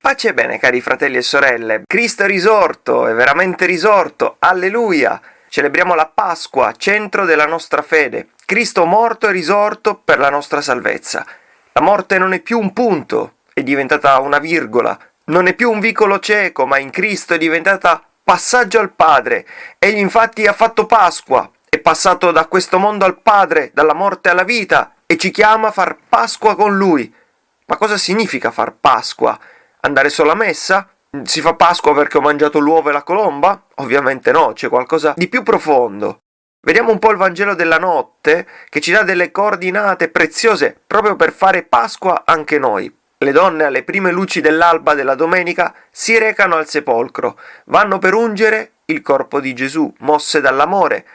Pace e bene cari fratelli e sorelle, Cristo è risorto, è veramente risorto, alleluia! Celebriamo la Pasqua, centro della nostra fede. Cristo morto e risorto per la nostra salvezza. La morte non è più un punto, è diventata una virgola. Non è più un vicolo cieco, ma in Cristo è diventata passaggio al Padre. Egli infatti ha fatto Pasqua, è passato da questo mondo al Padre, dalla morte alla vita, e ci chiama a far Pasqua con Lui. Ma cosa significa far Pasqua? Andare solo a messa? Si fa Pasqua perché ho mangiato l'uovo e la colomba? Ovviamente no, c'è qualcosa di più profondo. Vediamo un po' il Vangelo della notte che ci dà delle coordinate preziose proprio per fare Pasqua anche noi. Le donne alle prime luci dell'alba della domenica si recano al sepolcro, vanno per ungere il corpo di Gesù, mosse dall'amore.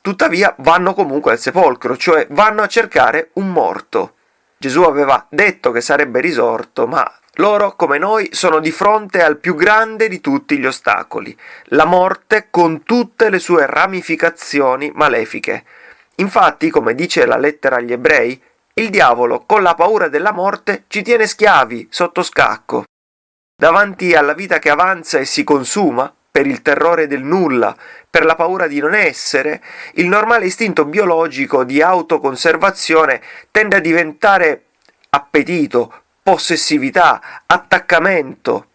Tuttavia vanno comunque al sepolcro, cioè vanno a cercare un morto. Gesù aveva detto che sarebbe risorto, ma loro, come noi, sono di fronte al più grande di tutti gli ostacoli, la morte con tutte le sue ramificazioni malefiche. Infatti, come dice la lettera agli ebrei, il diavolo, con la paura della morte, ci tiene schiavi, sotto scacco. Davanti alla vita che avanza e si consuma, per il terrore del nulla, per la paura di non essere, il normale istinto biologico di autoconservazione tende a diventare appetito, possessività, attaccamento.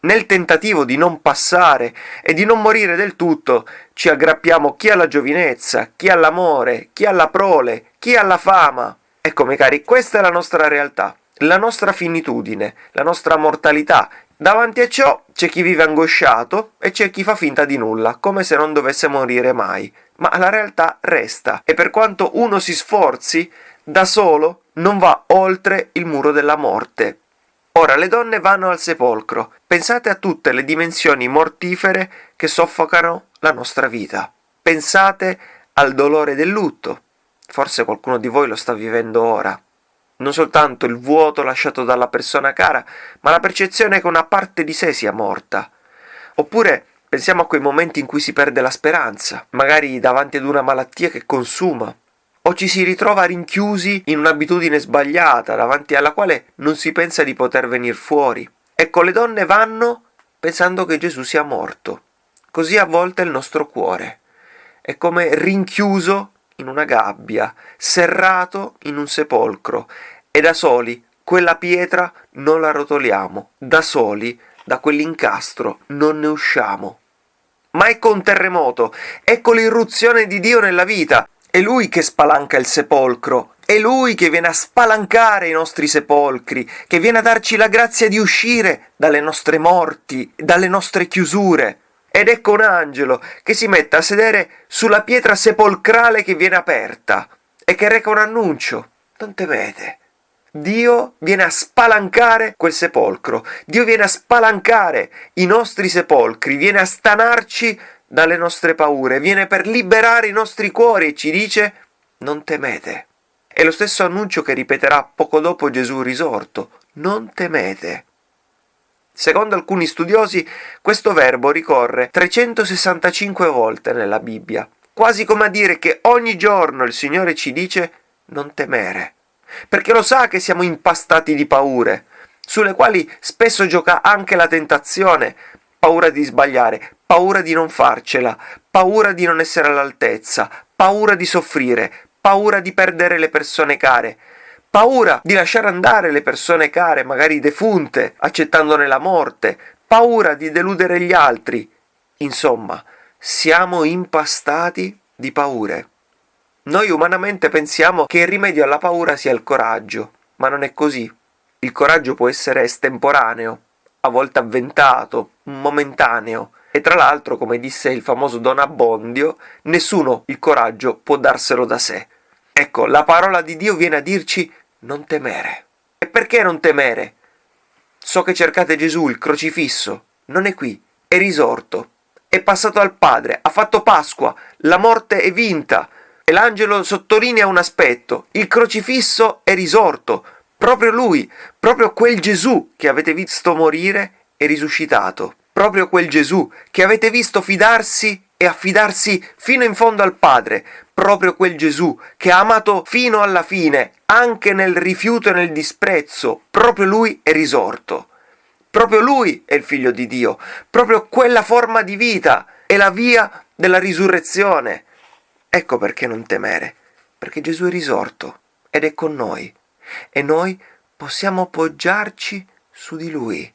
Nel tentativo di non passare e di non morire del tutto, ci aggrappiamo chi alla giovinezza, chi all'amore, chi alla prole, chi alla fama. Ecco, miei cari, questa è la nostra realtà, la nostra finitudine, la nostra mortalità. Davanti a ciò c'è chi vive angosciato e c'è chi fa finta di nulla, come se non dovesse morire mai. Ma la realtà resta e per quanto uno si sforzi, da solo non va oltre il muro della morte. Ora le donne vanno al sepolcro. Pensate a tutte le dimensioni mortifere che soffocano la nostra vita. Pensate al dolore del lutto. Forse qualcuno di voi lo sta vivendo ora. Non soltanto il vuoto lasciato dalla persona cara, ma la percezione che una parte di sé sia morta. Oppure pensiamo a quei momenti in cui si perde la speranza, magari davanti ad una malattia che consuma, o ci si ritrova rinchiusi in un'abitudine sbagliata davanti alla quale non si pensa di poter venire fuori. Ecco, le donne vanno pensando che Gesù sia morto. Così a volte il nostro cuore. È come rinchiuso in una gabbia, serrato in un sepolcro, e da soli quella pietra non la rotoliamo, da soli da quell'incastro non ne usciamo. Ma ecco un terremoto, ecco l'irruzione di Dio nella vita, è lui che spalanca il sepolcro, è lui che viene a spalancare i nostri sepolcri, che viene a darci la grazia di uscire dalle nostre morti, dalle nostre chiusure. Ed ecco un angelo che si mette a sedere sulla pietra sepolcrale che viene aperta e che reca un annuncio. Non temete. Dio viene a spalancare quel sepolcro, Dio viene a spalancare i nostri sepolcri, viene a stanarci dalle nostre paure, viene per liberare i nostri cuori e ci dice non temete. È lo stesso annuncio che ripeterà poco dopo Gesù risorto, non temete. Secondo alcuni studiosi, questo verbo ricorre 365 volte nella Bibbia, quasi come a dire che ogni giorno il Signore ci dice non temere, perché lo sa che siamo impastati di paure, sulle quali spesso gioca anche la tentazione, paura di sbagliare, paura di non farcela, paura di non essere all'altezza, paura di soffrire, paura di perdere le persone care, paura di lasciare andare le persone care, magari defunte, accettandone la morte, paura di deludere gli altri. Insomma, siamo impastati di paure. Noi umanamente pensiamo che il rimedio alla paura sia il coraggio, ma non è così. Il coraggio può essere estemporaneo, a volte avventato, momentaneo, e tra l'altro, come disse il famoso Don Abbondio, nessuno il coraggio può darselo da sé. Ecco, la parola di Dio viene a dirci non temere. E perché non temere? So che cercate Gesù, il crocifisso. Non è qui, è risorto. È passato al Padre, ha fatto Pasqua, la morte è vinta. E l'angelo sottolinea un aspetto, il crocifisso è risorto. Proprio lui, proprio quel Gesù che avete visto morire è risuscitato proprio quel Gesù che avete visto fidarsi e affidarsi fino in fondo al Padre, proprio quel Gesù che ha amato fino alla fine, anche nel rifiuto e nel disprezzo, proprio lui è risorto. Proprio lui è il figlio di Dio, proprio quella forma di vita è la via della risurrezione. Ecco perché non temere, perché Gesù è risorto ed è con noi e noi possiamo poggiarci su di lui.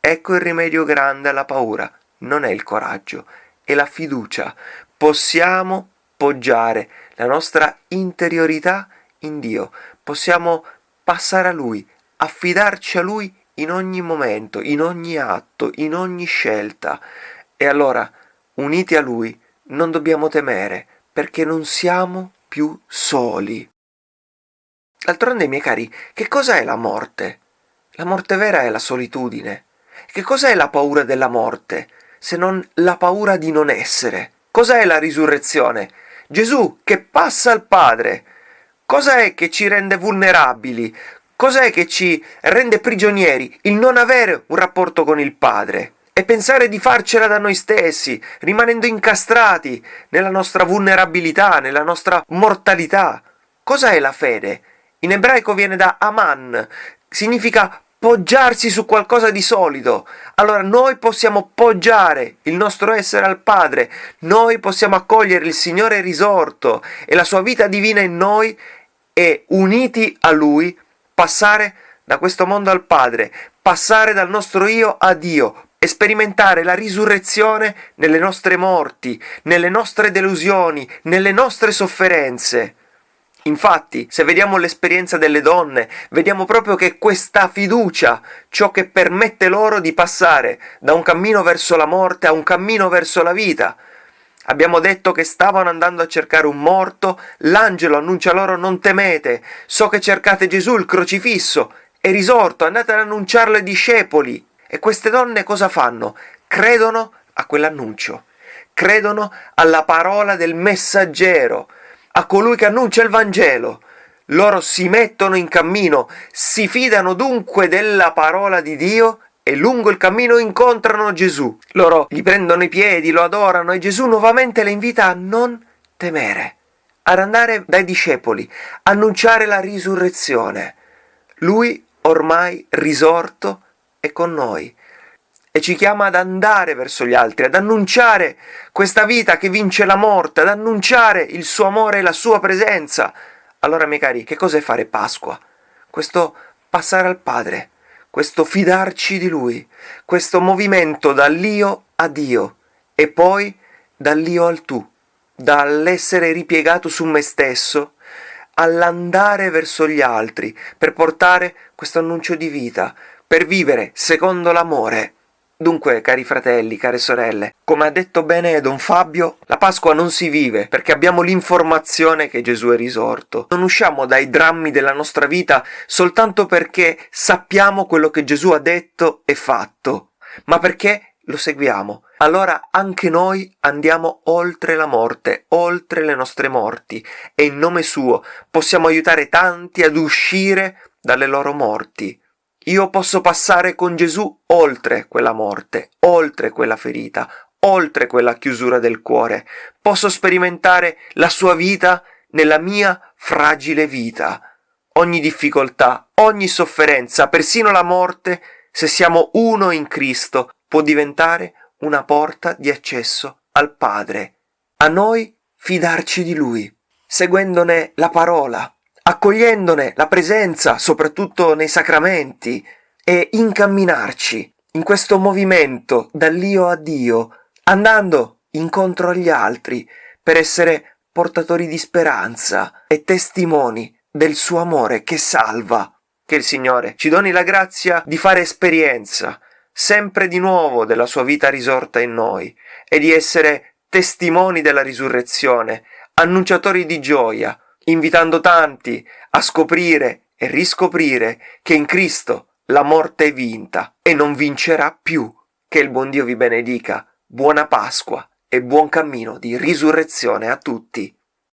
Ecco il rimedio grande alla paura, non è il coraggio, è la fiducia. Possiamo poggiare la nostra interiorità in Dio, possiamo passare a Lui, affidarci a Lui in ogni momento, in ogni atto, in ogni scelta. E allora, uniti a Lui, non dobbiamo temere, perché non siamo più soli. D'altronde, miei cari, che cosa è la morte? La morte vera è la solitudine. Che cos'è la paura della morte, se non la paura di non essere? Cos'è la risurrezione? Gesù che passa al Padre. Cos'è che ci rende vulnerabili? Cos'è che ci rende prigionieri? Il non avere un rapporto con il Padre e pensare di farcela da noi stessi, rimanendo incastrati nella nostra vulnerabilità, nella nostra mortalità. Cosa è la fede? In ebraico viene da aman, significa poggiarsi su qualcosa di solido. Allora noi possiamo poggiare il nostro essere al Padre, noi possiamo accogliere il Signore risorto e la sua vita divina in noi e uniti a Lui passare da questo mondo al Padre, passare dal nostro io a Dio, e sperimentare la risurrezione nelle nostre morti, nelle nostre delusioni, nelle nostre sofferenze. Infatti, se vediamo l'esperienza delle donne, vediamo proprio che questa fiducia, ciò che permette loro di passare da un cammino verso la morte a un cammino verso la vita. Abbiamo detto che stavano andando a cercare un morto, l'angelo annuncia loro non temete, so che cercate Gesù il crocifisso, è risorto, andate ad annunciarlo ai discepoli. E queste donne cosa fanno? Credono a quell'annuncio, credono alla parola del messaggero, a colui che annuncia il Vangelo. Loro si mettono in cammino, si fidano dunque della parola di Dio e lungo il cammino incontrano Gesù. Loro gli prendono i piedi, lo adorano e Gesù nuovamente le invita a non temere, ad andare dai discepoli, annunciare la risurrezione. Lui, ormai risorto, è con noi e ci chiama ad andare verso gli altri, ad annunciare questa vita che vince la morte, ad annunciare il suo amore e la sua presenza. Allora, miei cari, che cos'è fare Pasqua? Questo passare al Padre, questo fidarci di Lui, questo movimento dall'io a Dio e poi dall'io al tu, dall'essere ripiegato su me stesso all'andare verso gli altri per portare questo annuncio di vita, per vivere secondo l'amore Dunque, cari fratelli, care sorelle, come ha detto bene Don Fabio, la Pasqua non si vive perché abbiamo l'informazione che Gesù è risorto. Non usciamo dai drammi della nostra vita soltanto perché sappiamo quello che Gesù ha detto e fatto, ma perché lo seguiamo. Allora anche noi andiamo oltre la morte, oltre le nostre morti, e in nome suo possiamo aiutare tanti ad uscire dalle loro morti. Io posso passare con Gesù oltre quella morte, oltre quella ferita, oltre quella chiusura del cuore. Posso sperimentare la sua vita nella mia fragile vita. Ogni difficoltà, ogni sofferenza, persino la morte, se siamo uno in Cristo, può diventare una porta di accesso al Padre. A noi fidarci di Lui, seguendone la parola, accogliendone la presenza, soprattutto nei sacramenti, e incamminarci in questo movimento dall'io a Dio, andando incontro agli altri per essere portatori di speranza e testimoni del suo amore che salva. Che il Signore ci doni la grazia di fare esperienza sempre di nuovo della sua vita risorta in noi e di essere testimoni della risurrezione, annunciatori di gioia, invitando tanti a scoprire e riscoprire che in Cristo la morte è vinta e non vincerà più. Che il buon Dio vi benedica. Buona Pasqua e buon cammino di risurrezione a tutti.